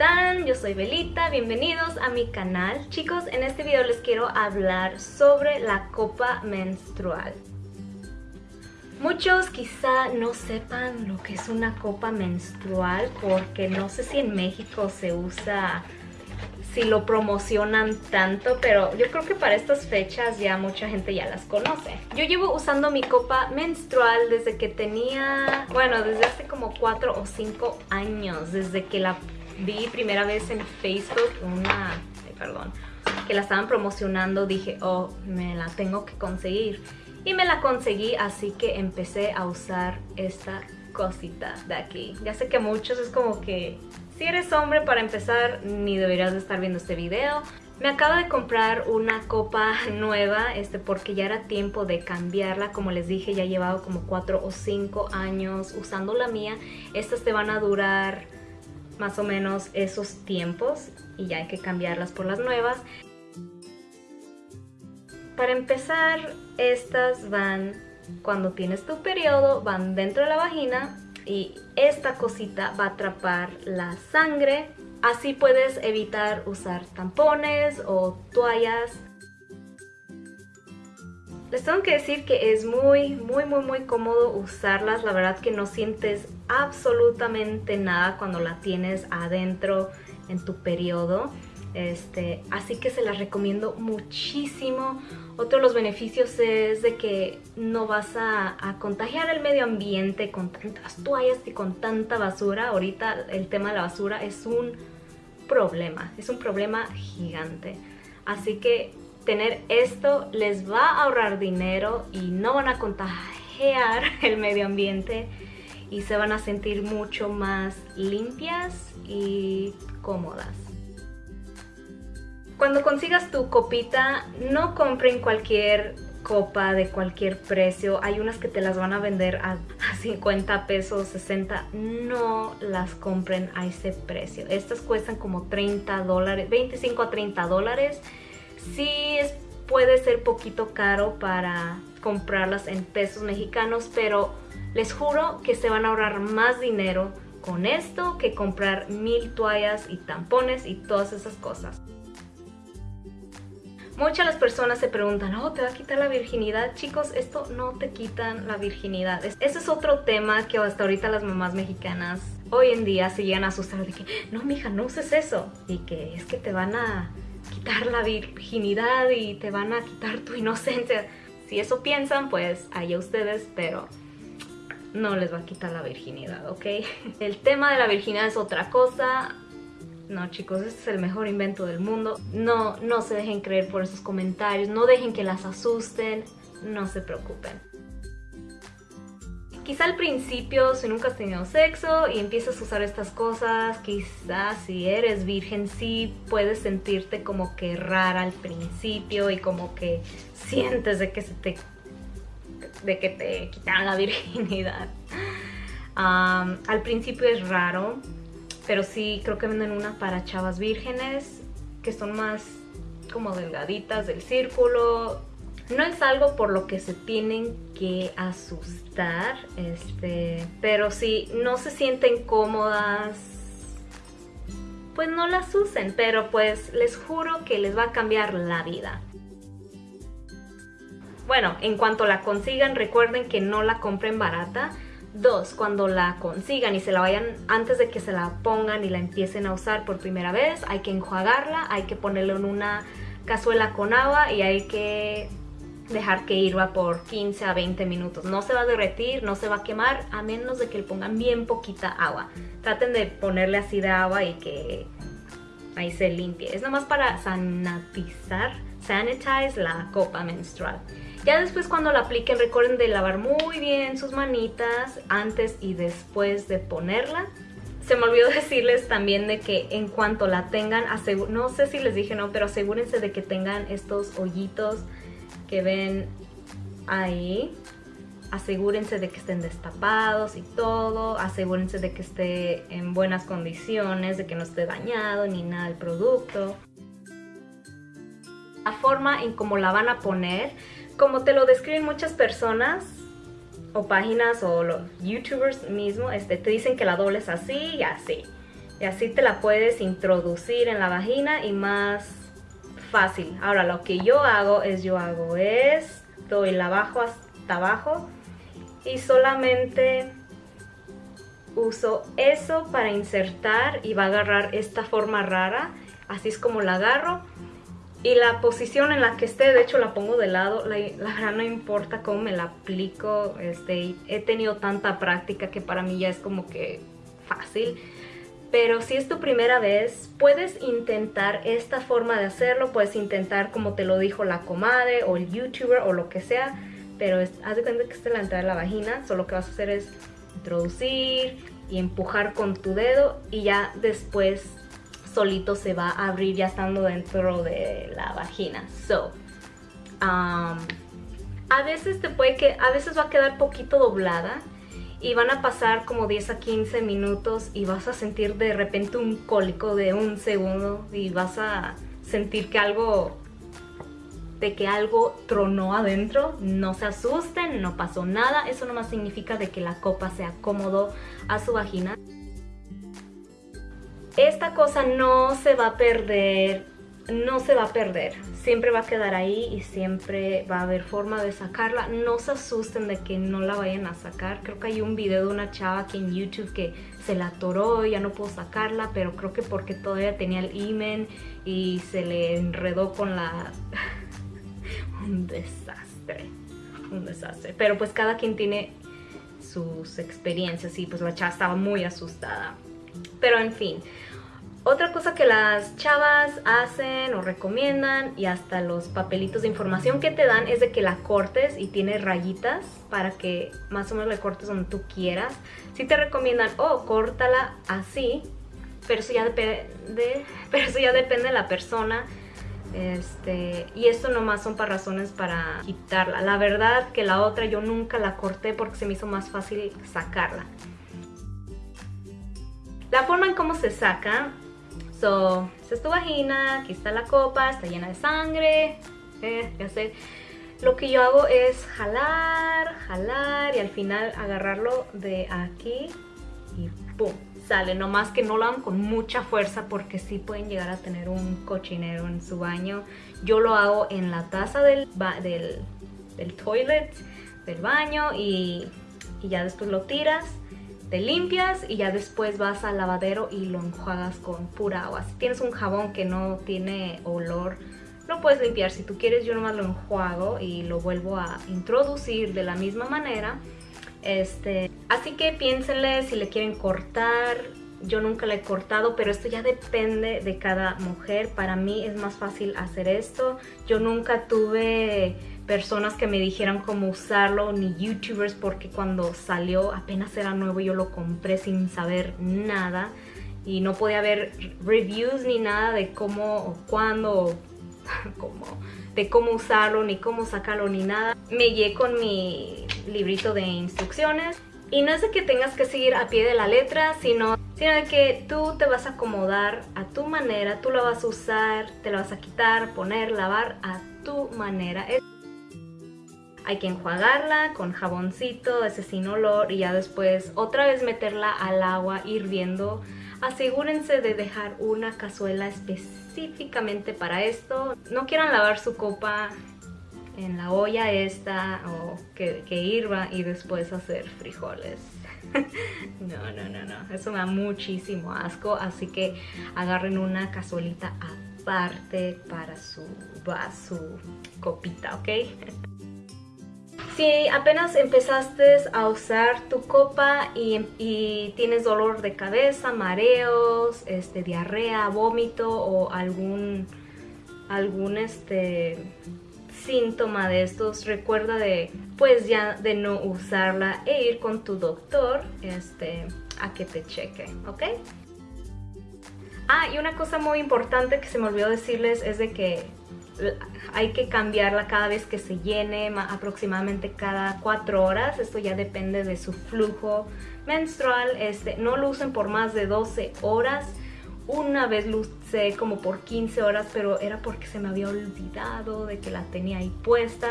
están? Yo soy Belita, bienvenidos a mi canal. Chicos, en este video les quiero hablar sobre la copa menstrual. Muchos quizá no sepan lo que es una copa menstrual porque no sé si en México se usa, si lo promocionan tanto, pero yo creo que para estas fechas ya mucha gente ya las conoce. Yo llevo usando mi copa menstrual desde que tenía, bueno, desde hace como 4 o 5 años, desde que la vi primera vez en Facebook, una, perdón, que la estaban promocionando, dije, oh, me la tengo que conseguir y me la conseguí así que empecé a usar esta cosita de aquí. Ya sé que muchos es como que si eres hombre para empezar ni deberías de estar viendo este video. Me acabo de comprar una copa nueva este, porque ya era tiempo de cambiarla. Como les dije, ya he llevado como 4 o 5 años usando la mía. Estas te van a durar más o menos esos tiempos y ya hay que cambiarlas por las nuevas. Para empezar, estas van cuando tienes tu periodo, van dentro de la vagina y esta cosita va a atrapar la sangre. Así puedes evitar usar tampones o toallas. Les tengo que decir que es muy, muy, muy, muy cómodo usarlas. La verdad que no sientes absolutamente nada cuando la tienes adentro en tu periodo. Este, así que se las recomiendo muchísimo. Otro de los beneficios es de que no vas a, contagiar el medio ambiente con tantas toallas y con tanta basura. Ahorita el tema de la basura es un problema, es un problema gigante. Así que tener esto les va a ahorrar dinero y no van a contagiar el medio ambiente y se van a sentir mucho más limpias y cómodas. Cuando consigas tu copita, no compren cualquier copa de cualquier precio. Hay unas que te las van a vender a, 50 pesos, 60. No las compren a ese precio. Estas cuestan como 30 dólares, 25 a 30 dólares. Sí puede ser poquito caro para comprarlas en pesos mexicanos, pero les juro que se van a ahorrar más dinero con esto que comprar mil toallas y tampones y todas esas cosas. Muchas las personas se preguntan, oh, ¿te va a quitar la virginidad? Chicos, esto no te quitan la virginidad. Ese es otro tema que hasta ahorita las mamás mexicanas hoy en día se llegan a asustar de que, no, mija, no uses eso. Y que es que te van a quitar la virginidad y te van a quitar tu inocencia. Si eso piensan, pues allá ustedes, pero no les va a quitar la virginidad, ¿ok? El tema de la virginidad es otra cosa. No chicos, este es el mejor invento del mundo. No, no se dejen creer por esos comentarios, no dejen que las asusten, no se preocupen. Quizá al principio, si nunca has tenido sexo y empiezas a usar estas cosas, quizás si eres virgen sí puedes sentirte como que rara al principio y como que sientes de que se te de que te quitan la virginidad. al principio es raro, pero sí, creo que venden una para chavas vírgenes, que son más como delgaditas del círculo. No es algo por lo que se tienen que asustar, este, pero si no se sienten cómodas, pues no las usen, pero pues les juro que les va a cambiar la vida. Bueno, en cuanto la consigan, recuerden que no la compren barata, Dos, cuando la consigan y se la vayan, antes de que se la pongan y la empiecen a usar por primera vez, hay que enjuagarla, hay que ponerlo en una cazuela con agua y hay que dejar que hirva por 15 a 20 minutos. No se va a derretir, no se va a quemar, a menos de que le pongan bien poquita agua. Traten de ponerle así de agua y que ahí se limpie. Es nomás para sanitizar, sanitize la copa menstrual. Ya después cuando la apliquen recuerden de lavar muy bien sus manitas antes y después de ponerla. Se me olvidó decirles también de que en cuanto la tengan, no sé si les dije no, pero asegúrense de que tengan estos hoyitos que ven ahí. Asegúrense de que estén destapados y todo. Asegúrense de que esté en buenas condiciones, de que no esté dañado ni nada el producto. La forma en cómo la van a poner como te lo describen muchas personas o páginas o los youtubers mismo, este, te dicen que la doble es así y así. Y así te la puedes introducir en la vagina y más fácil. Ahora lo que yo hago es yo hago esto y la bajo hasta abajo y solamente uso eso para insertar y va a agarrar esta forma rara. Así es como la agarro. Y la posición en la que esté, de hecho la pongo de lado, la, verdad no importa cómo me la aplico, este, he tenido tanta práctica que para mí ya es como que fácil. Pero si es tu primera vez, puedes intentar esta forma de hacerlo, puedes intentar como te lo dijo la comadre o el youtuber o lo que sea, pero haz de cuenta que esta es la entrada de la vagina, solo lo que vas a hacer es introducir y empujar con tu dedo y ya después solito se va a abrir ya estando dentro de la vagina. So, um, a veces te puede que, a veces va a quedar poquito doblada y van a pasar como 10 a 15 minutos y vas a sentir de repente un cólico de un segundo y vas a sentir que algo de que algo tronó adentro, no se asusten, no pasó nada, eso nomás significa de que la copa se acomodó a su vagina. Esta cosa no se va a perder, no se va a perder, siempre va a quedar ahí y siempre va a haber forma de sacarla. No se asusten de que no la vayan a sacar, creo que hay un video de una chava aquí en YouTube que se la atoró, ya no puedo sacarla, pero creo que porque todavía tenía el imen y se le enredó con la un desastre, un desastre. Pero pues cada quien tiene sus experiencias y pues la chava estaba muy asustada. Pero en fin, otra cosa que las chavas hacen o recomiendan y hasta los papelitos de información que te dan es de que la cortes y tiene rayitas para que más o menos la cortes donde tú quieras. Si te recomiendan, oh, córtala así, pero eso ya depende, pero eso ya depende de la persona este, y esto nomás son para razones para quitarla. La verdad que la otra yo nunca la corté porque se me hizo más fácil sacarla. La forma en cómo se saca, so, es tu vagina, aquí está la copa, está llena de sangre, eh, ya sé. Lo que yo hago es jalar, jalar y al final agarrarlo de aquí y ¡pum! sale, nomás que no lo hagan con mucha fuerza porque sí pueden llegar a tener un cochinero en su baño. Yo lo hago en la taza del, del, del toilet, del baño y, y ya después lo tiras te limpias y ya después vas al lavadero y lo enjuagas con pura agua. Si tienes un jabón que no tiene olor, lo puedes limpiar. Si tú quieres, yo nomás lo enjuago y lo vuelvo a introducir de la misma manera. Este, así que piénsenle si le quieren cortar. Yo nunca le he cortado, pero esto ya depende de cada mujer. Para mí es más fácil hacer esto. Yo nunca tuve personas que me dijeran cómo usarlo, ni youtubers, porque cuando salió apenas era nuevo, yo lo compré sin saber nada. Y no podía ver reviews ni nada de cómo o cuándo cómo, de cómo usarlo, ni cómo sacarlo, ni nada. Me guié con mi librito de instrucciones. Y no es de que tengas que seguir a pie de la letra, sino, sino de que tú te vas a acomodar a tu manera, tú la vas a usar, te la vas a quitar, poner, lavar a tu manera. Hay que enjuagarla con jaboncito, ese sin olor y ya después otra vez meterla al agua hirviendo. Asegúrense de dejar una cazuela específicamente para esto. No quieran lavar su copa en la olla esta o que, que hirva y después hacer frijoles. no, no, no, no. Eso me da muchísimo asco. Así que agarren una cazuelita aparte para su vaso, copita, ¿ok? Si apenas empezaste a usar tu copa y, tienes dolor de cabeza, mareos, este, diarrea, vómito o algún, algún este, síntoma de estos, recuerda de pues ya de no usarla e ir con tu doctor este, a que te cheque, ¿ok? Ah, y una cosa muy importante que se me olvidó decirles es de que hay que cambiarla cada vez que se llene, aproximadamente cada 4 horas. Esto ya depende de su flujo menstrual. Este, no lo usen por más de 12 horas. Una vez lo usé como por 15 horas, pero era porque se me había olvidado de que la tenía ahí puesta.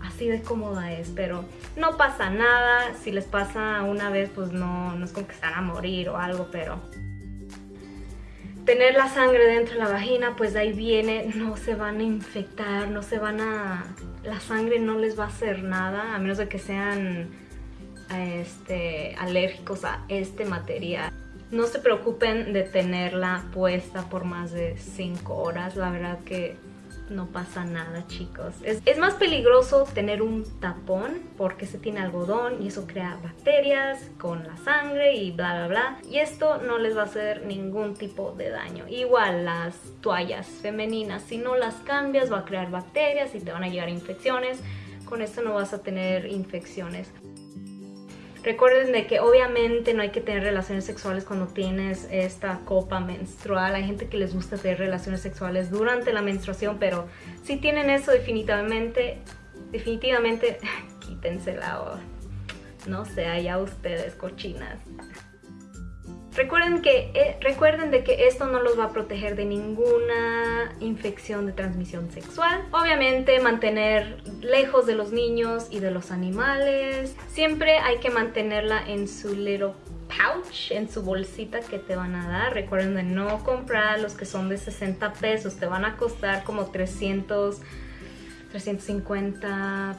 Así de cómoda es, pero no pasa nada. Si les pasa una vez, pues no, no es como que están a morir o algo, pero tener la sangre dentro de la vagina, pues de ahí viene, no se van a infectar, no se van a... La sangre no les va a hacer nada, a menos de que sean este, alérgicos a este material. No se preocupen de tenerla puesta por más de 5 horas, la verdad que no pasa nada chicos. Es, más peligroso tener un tapón porque se tiene algodón y eso crea bacterias con la sangre y bla bla bla. Y esto no les va a hacer ningún tipo de daño. Igual las toallas femeninas, si no las cambias va a crear bacterias y te van a llegar infecciones. Con esto no vas a tener infecciones. Recuerden de que obviamente no hay que tener relaciones sexuales cuando tienes esta copa menstrual. Hay gente que les gusta tener relaciones sexuales durante la menstruación, pero si tienen eso definitivamente, definitivamente quítensela o no sé, allá ustedes cochinas. Recuerden, que, eh, recuerden de que esto no los va a proteger de ninguna infección de transmisión sexual. Obviamente mantener lejos de los niños y de los animales. Siempre hay que mantenerla en su little pouch, en su bolsita que te van a dar. Recuerden de no comprar los que son de 60 pesos. Te van a costar como 300, 350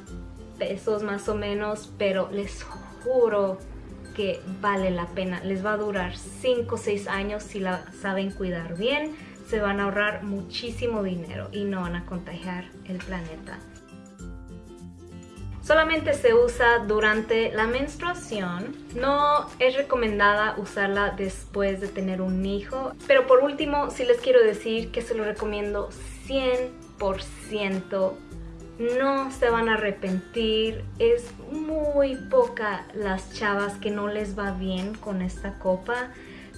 pesos más o menos. Pero les juro vale la pena. Les va a durar 5 o 6 años si la saben cuidar bien. Se van a ahorrar muchísimo dinero y no van a contagiar el planeta. Solamente se usa durante la menstruación. No es recomendada usarla después de tener un hijo. Pero por último, sí les quiero decir que se lo recomiendo 100% no se van a arrepentir. Es muy poca las chavas que no les va bien con esta copa.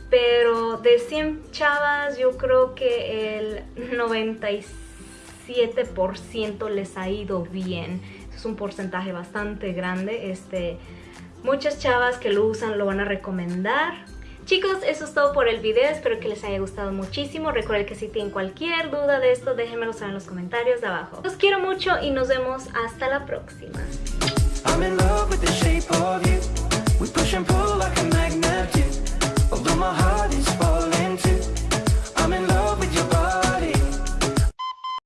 Pero de 100 chavas yo creo que el 97% les ha ido bien. Es un porcentaje bastante grande. Este, muchas chavas que lo usan lo van a recomendar. Chicos, eso es todo por el video, espero que les haya gustado muchísimo. Recuerden que si tienen cualquier duda de esto, déjenmelo saber en los comentarios de abajo. Los quiero mucho y nos vemos hasta la próxima.